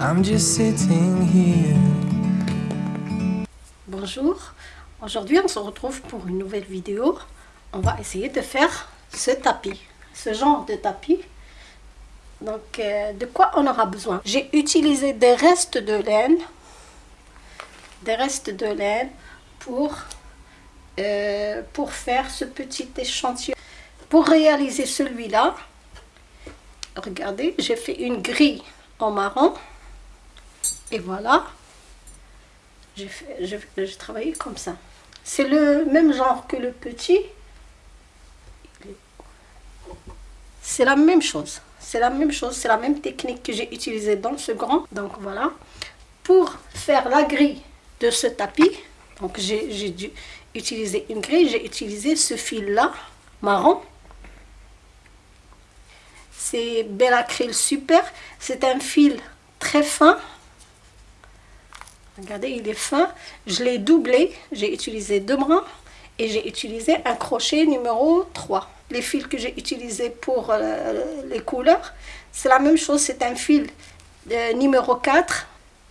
I'm just sitting here. Bonjour, aujourd'hui on se retrouve pour une nouvelle vidéo. On va essayer de faire ce tapis, ce genre de tapis. Donc euh, de quoi on aura besoin? J'ai utilisé des restes de laine, des restes de laine pour, euh, pour faire ce petit échantillon. Pour réaliser celui-là, regardez, j'ai fait une grille en marron. Et voilà, j'ai travaillé comme ça. C'est le même genre que le petit. C'est la même chose. C'est la même chose, c'est la même technique que j'ai utilisée dans ce grand. Donc voilà. Pour faire la grille de ce tapis, donc j'ai dû utiliser une grille, j'ai utilisé ce fil-là, marron. C'est Bellacryl Super. C'est un fil très fin. Regardez, il est fin. Je l'ai doublé. J'ai utilisé deux brins et j'ai utilisé un crochet numéro 3. Les fils que j'ai utilisés pour euh, les couleurs, c'est la même chose. C'est un fil de numéro 4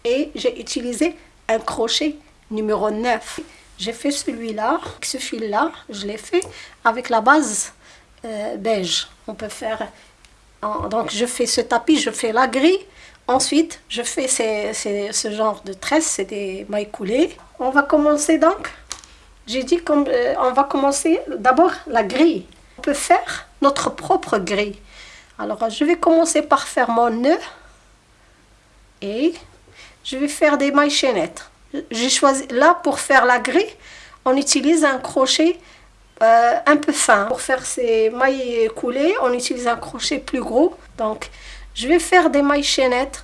et j'ai utilisé un crochet numéro 9. J'ai fait celui-là, ce fil-là, je l'ai fait avec la base euh, beige. On peut faire... donc je fais ce tapis, je fais la grille Ensuite, je fais ce genre de tresse, c'est des mailles coulées. On va commencer donc, j'ai dit qu'on euh, on va commencer d'abord la grille. On peut faire notre propre grille. Alors, je vais commencer par faire mon nœud et je vais faire des mailles chaînettes. J'ai choisi, là, pour faire la grille, on utilise un crochet euh, un peu fin. Pour faire ces mailles coulées, on utilise un crochet plus gros. Donc, je vais faire des mailles chaînettes.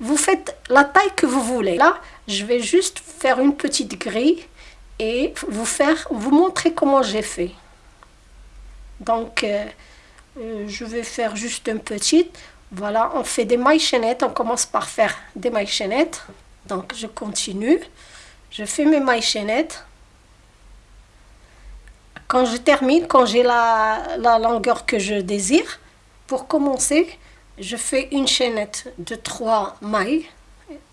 Vous faites la taille que vous voulez. Là, je vais juste faire une petite grille et vous, faire, vous montrer comment j'ai fait. Donc, euh, euh, je vais faire juste une petite. Voilà, on fait des mailles chaînettes. On commence par faire des mailles chaînettes. Donc, je continue. Je fais mes mailles chaînettes. Quand je termine, quand j'ai la, longueur que je désire, pour commencer, je fais une chaînette de trois mailles,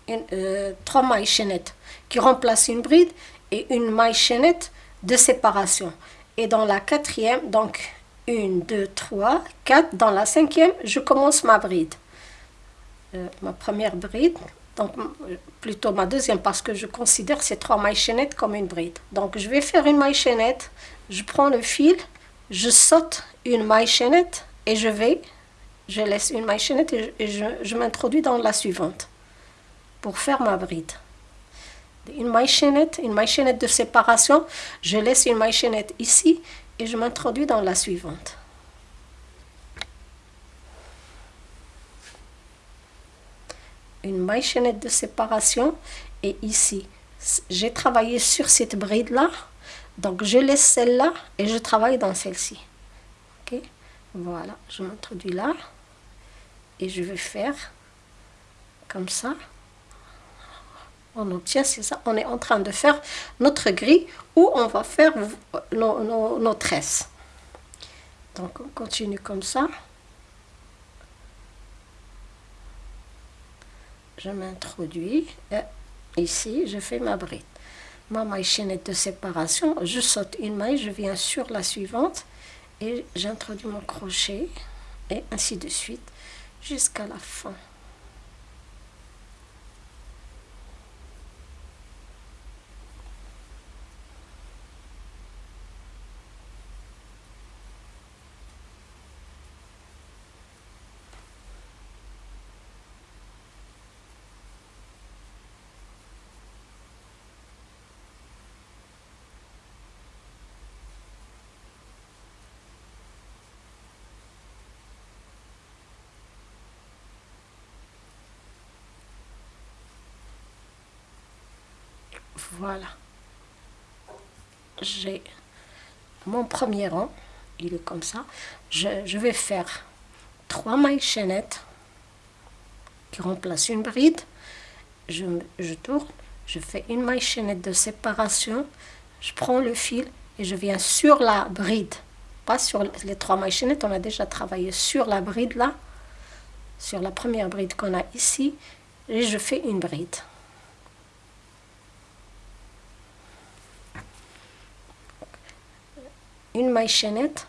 euh, trois mailles chaînettes qui remplacent une bride et une maille chaînette de séparation. Et dans la quatrième, donc une, deux, trois, quatre, dans la cinquième, je commence ma bride. Euh, ma première bride, donc plutôt ma deuxième parce que je considère ces trois mailles chaînettes comme une bride. Donc je vais faire une maille chaînette, je prends le fil, je saute une maille chaînette et je vais je laisse une maille chaînette et je, m'introduis dans la suivante pour faire ma bride. Une maille chaînette, une maille chaînette de séparation, je laisse une maille chaînette ici et je m'introduis dans la suivante. Une maille chaînette de séparation et ici, j'ai travaillé sur cette bride là, donc je laisse celle-là et je travaille dans celle-ci. ok? Voilà, je m'introduis là et je vais faire comme ça. On obtient, c'est ça, on est en train de faire notre grille où on va faire nos, nos, tresses. Donc on continue comme ça. Je m'introduis ici, je fais ma bride. Ma maille chaînette de séparation, je saute une maille, je viens sur la suivante et j'introduis mon crochet et ainsi de suite jusqu'à la fin. Voilà. J'ai mon premier rang. Il est comme ça. Je, vais faire trois mailles chaînettes qui remplacent une bride. Je, je tourne. Je fais une maille chaînette de séparation. Je prends le fil et je viens sur la bride pas sur les trois mailles chaînettes, on a déjà travaillé sur la bride là, sur la première bride qu'on a ici, et je fais une bride. Une maille chaînette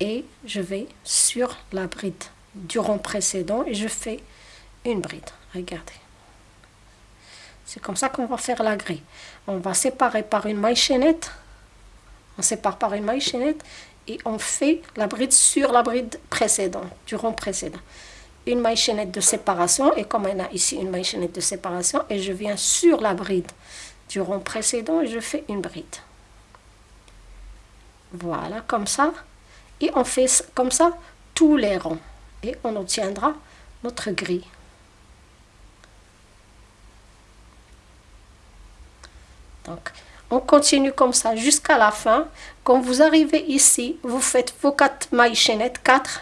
et je vais sur la bride du rond précédent et je fais une bride. Regardez. C'est comme ça qu'on va faire la grille. On va séparer par une maille chaînette. On sépare par une maille chaînette et on fait la bride sur la bride précédente, du rond précédent. Une maille chaînette de séparation et comme on a ici une maille chaînette de séparation et je viens sur la bride du rond précédent et je fais une bride. Voilà, comme ça. Et on fait comme ça tous les ronds. Et on obtiendra notre grille. Donc, on continue comme ça jusqu'à la fin. Quand vous arrivez ici, vous faites vos quatre mailles chaînettes, 4,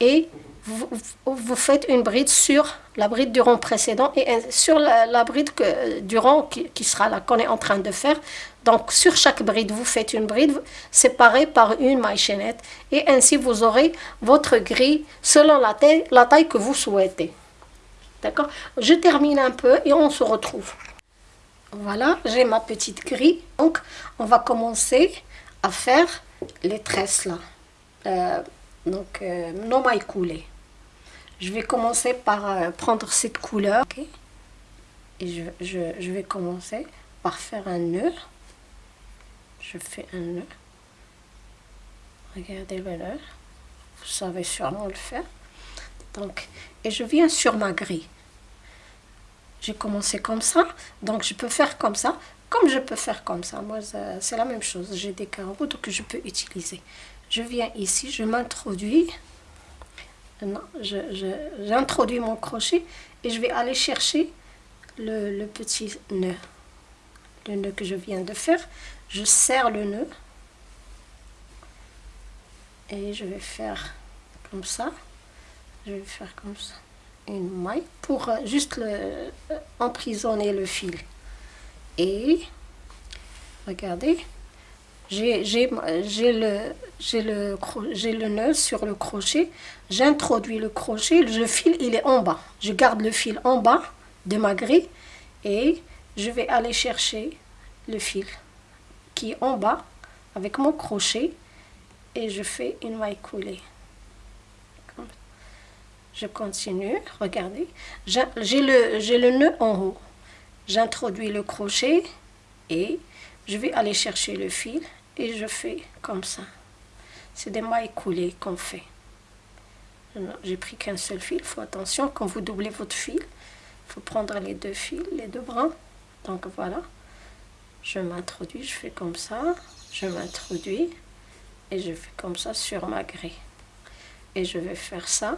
et vous, faites une bride sur la bride du rond précédent et sur la, bride que, du rond qui, qui sera là, qu'on est en train de faire. Donc, sur chaque bride, vous faites une bride séparée par une maille chaînette et ainsi vous aurez votre grille selon la taille, la taille que vous souhaitez. D'accord? Je termine un peu et on se retrouve. Voilà, j'ai ma petite grille. Donc, on va commencer à faire les tresses là. Euh, donc, euh, nos mailles coulées. Je vais commencer par euh, prendre cette couleur. Et je, je, vais commencer par faire un nœud. Je fais un nœud. Regardez le nœud. Vous savez sûrement le faire. Donc, et je viens sur ma grille. J'ai commencé comme ça, donc je peux faire comme ça, comme je peux faire comme ça. Moi, c'est la même chose. J'ai des carreaux que je peux utiliser. Je viens ici, je m'introduis. J'introduis mon crochet et je vais aller chercher le, le petit nœud. Le nœud que je viens de faire. Je serre le nœud. Et je vais faire comme ça. Je vais faire comme ça une maille pour euh, juste le, euh, emprisonner le fil. Et regardez, j'ai le, le, nœud sur le crochet, j'introduis le crochet, le fil il est en bas. Je garde le fil en bas de ma grille et je vais aller chercher le fil qui est en bas avec mon crochet et je fais une maille coulée. Je continue, regardez, j'ai le, le nœud en haut, j'introduis le crochet et je vais aller chercher le fil et je fais comme ça. C'est des mailles coulées qu'on fait. J'ai pris qu'un seul fil, il faut attention, quand vous doublez votre fil, il faut prendre les deux fils, les deux brins. Donc voilà, je m'introduis, je fais comme ça, je m'introduis et je fais comme ça sur ma grille. Et je vais faire ça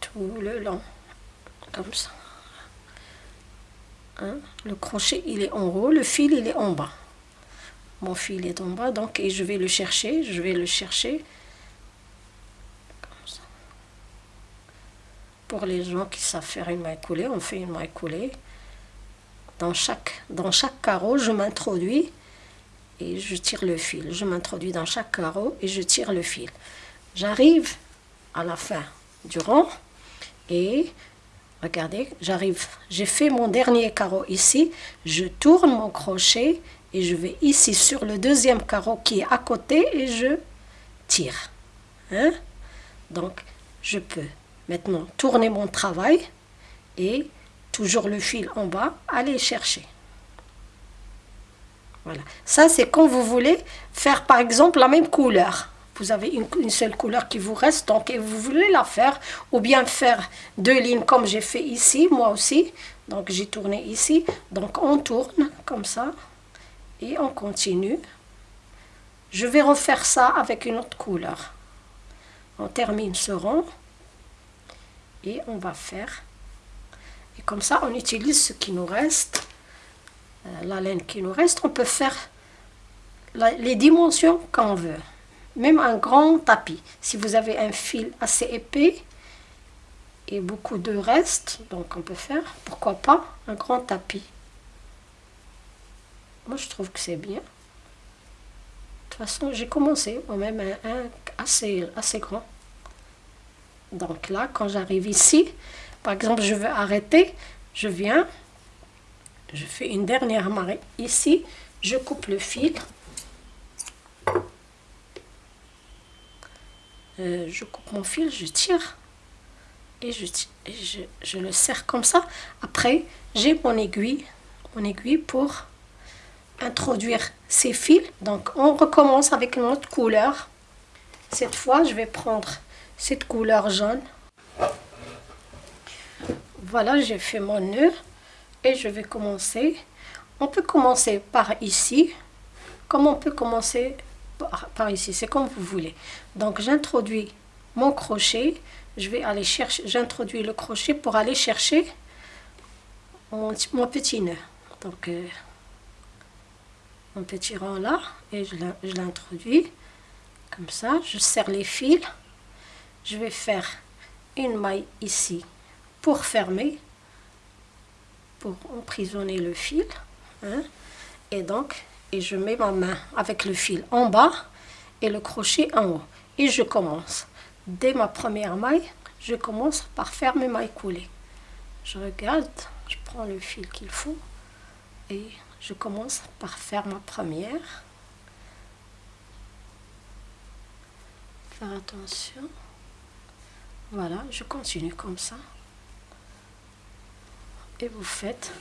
tout le long, comme ça. Hein? Le crochet, il est en haut, le fil, il est en bas. Mon fil est en bas, donc, je vais le chercher, je vais le chercher. Pour les gens qui savent faire une maille coulée, on fait une maille coulée. Dans chaque, dans chaque carreau, je m'introduis et je tire le fil. Je m'introduis dans chaque carreau et je tire le fil. J'arrive à la fin du rang et regardez, j'arrive, j'ai fait mon dernier carreau ici, je tourne mon crochet et je vais ici sur le deuxième carreau qui est à côté et je tire. Hein? Donc, je peux maintenant tourner mon travail et toujours le fil en bas, aller chercher. Voilà. Ça, c'est quand vous voulez faire, par exemple, la même couleur vous avez une, seule couleur qui vous reste, donc et vous voulez la faire, ou bien faire deux lignes comme j'ai fait ici, moi aussi. Donc j'ai tourné ici, donc on tourne comme ça, et on continue. Je vais refaire ça avec une autre couleur. On termine ce rond, et on va faire. Et comme ça, on utilise ce qui nous reste, euh, la laine qui nous reste. On peut faire les dimensions qu'on veut même un grand tapis. Si vous avez un fil assez épais et beaucoup de reste, donc on peut faire, pourquoi pas, un grand tapis. Moi, je trouve que c'est bien. De toute façon, j'ai commencé moi-même assez, assez grand. Donc là, quand j'arrive ici, par exemple, je veux arrêter, je viens, je fais une dernière marée ici, je coupe le fil. Euh, je coupe mon fil, je tire et, je, je, je, le serre comme ça. Après, j'ai mon aiguille, mon aiguille pour introduire ces fils. Donc, on recommence avec une autre couleur. Cette fois, je vais prendre cette couleur jaune. Voilà, j'ai fait mon nœud et je vais commencer. On peut commencer par ici, comme on peut commencer par, ici, c'est comme vous voulez. Donc j'introduis mon crochet, je vais aller chercher, j'introduis le crochet pour aller chercher mon, mon petit nœud. Donc euh, petit rang là et je l'introduis comme ça, je serre les fils je vais faire une maille ici pour fermer, pour emprisonner le fil. Hein, et donc, et je mets ma main avec le fil en bas et le crochet en haut. Et je commence. Dès ma première maille, je commence par faire mes mailles coulées. Je regarde, je prends le fil qu'il faut et je commence par faire ma première. Faire attention. Voilà, je continue comme ça. Et vous faites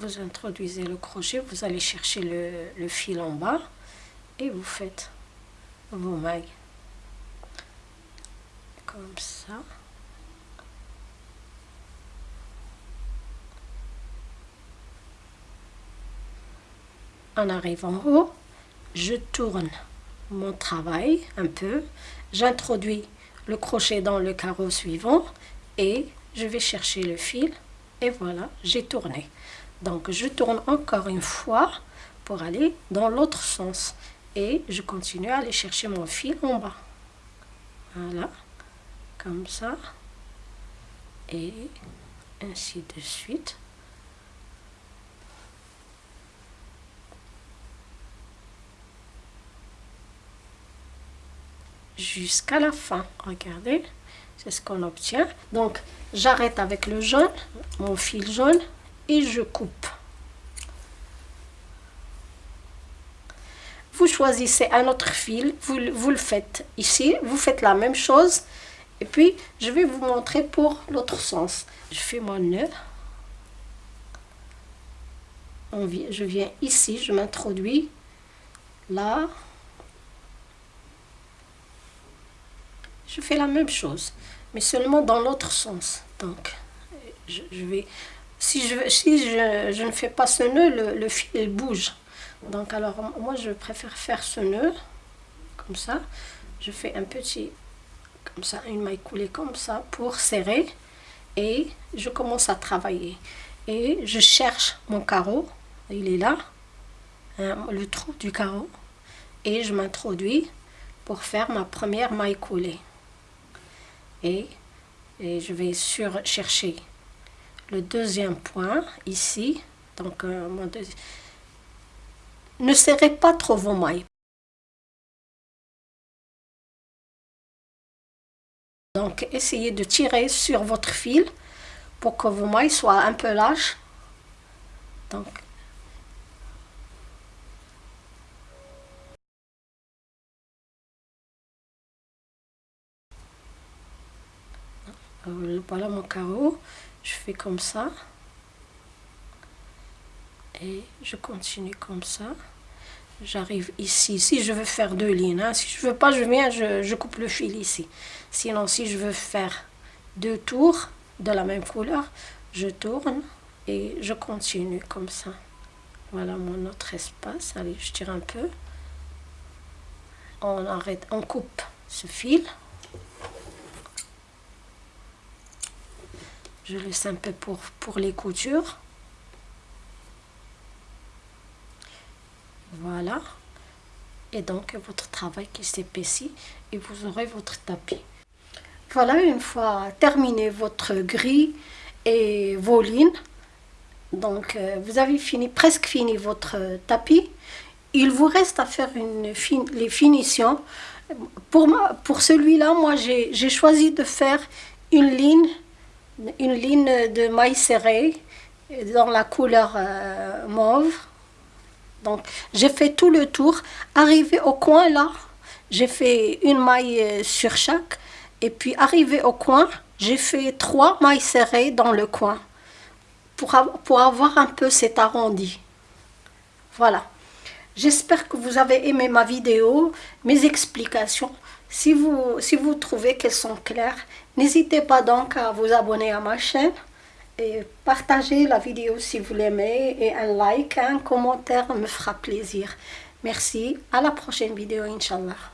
vous introduisez le crochet, vous allez chercher le, le, fil en bas et vous faites vos mailles comme ça. en arrive en haut, je tourne mon travail un peu, j'introduis le crochet dans le carreau suivant et je vais chercher le fil et voilà, j'ai tourné. Donc je tourne encore une fois pour aller dans l'autre sens et je continue à aller chercher mon fil en bas. Voilà, comme ça et ainsi de suite. jusqu'à la fin. Regardez, c'est ce qu'on obtient. Donc, j'arrête avec le jaune, mon fil jaune, et je coupe. Vous choisissez un autre fil, vous, vous le faites ici, vous faites la même chose. Et puis, je vais vous montrer pour l'autre sens. Je fais mon nœud. Je viens ici, je m'introduis là. je fais la même chose, mais seulement dans l'autre sens. Donc, je, vais, si, je, ne fais pas ce nœud, le fil bouge. Donc, alors, moi, je préfère faire ce nœud, comme ça. Je fais un petit, comme ça, une maille coulée comme ça, pour serrer. Et je commence à travailler. Et je cherche mon carreau, il est là, hein, le trou du carreau. Et je m'introduis pour faire ma première maille coulée et, je vais sur chercher le deuxième point ici. Donc, euh, ne serrez pas trop vos mailles. Donc, essayez de tirer sur votre fil pour que vos mailles soient un peu lâches. Donc, Euh, voilà mon carreau je fais comme ça et je continue comme ça j'arrive ici. Si je veux faire deux lignes hein. si je veux pas je viens je, je, coupe le fil ici. Sinon si je veux faire deux tours de la même couleur je tourne et je continue comme ça. Voilà mon autre espace. Allez je tire un peu. On arrête on coupe ce fil. Je laisse un peu pour, pour les coutures. Voilà. Et donc, votre travail qui s'épaissit et vous aurez votre tapis. Voilà, une fois terminé votre grille et vos lignes. Donc, euh, vous avez fini, presque fini votre tapis. Il vous reste à faire une fin- les finitions. Pour, moi- pour celui-là, moi, j'ai choisi de faire une ligne, une ligne de maille serrée dans la couleur euh, mauve. Donc, j'ai fait tout le tour. Arrivé au coin, là, j'ai fait une maille euh, sur chaque. Et puis, arrivé au coin, j'ai fait trois mailles serrées dans le coin pour, pour avoir un peu cet arrondi. Voilà. J'espère que vous avez aimé ma vidéo, mes explications. Si vous, si vous trouvez qu'elles sont claires, n'hésitez pas donc à vous abonner à ma chaîne et partager la vidéo si vous l'aimez et un like, un commentaire me fera plaisir. Merci, à la prochaine vidéo, Inch'Allah.